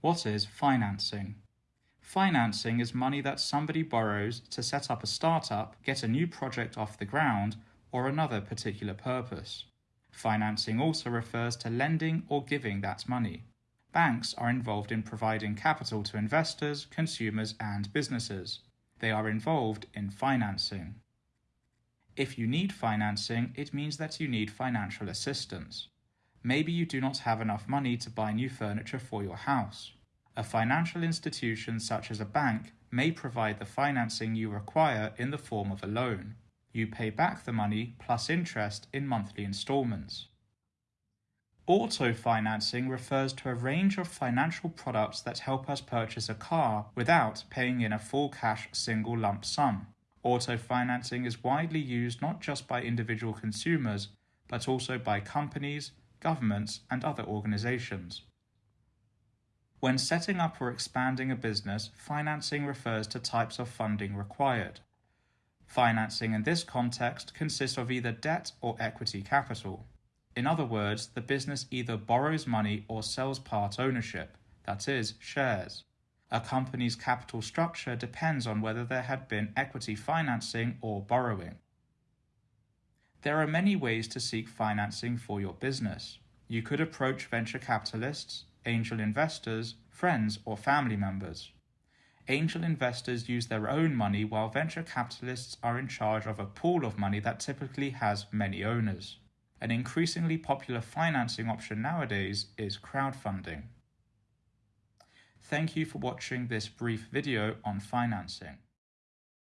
What is financing? Financing is money that somebody borrows to set up a startup, get a new project off the ground, or another particular purpose. Financing also refers to lending or giving that money. Banks are involved in providing capital to investors, consumers, and businesses. They are involved in financing. If you need financing, it means that you need financial assistance. Maybe you do not have enough money to buy new furniture for your house. A financial institution such as a bank may provide the financing you require in the form of a loan. You pay back the money plus interest in monthly installments. Auto financing refers to a range of financial products that help us purchase a car without paying in a full cash single lump sum. Auto financing is widely used not just by individual consumers, but also by companies, governments, and other organizations. When setting up or expanding a business, financing refers to types of funding required. Financing in this context consists of either debt or equity capital. In other words, the business either borrows money or sells part ownership, that is, shares. A company's capital structure depends on whether there had been equity financing or borrowing. There are many ways to seek financing for your business. You could approach venture capitalists, angel investors, friends, or family members. Angel investors use their own money while venture capitalists are in charge of a pool of money that typically has many owners. An increasingly popular financing option nowadays is crowdfunding. Thank you for watching this brief video on financing.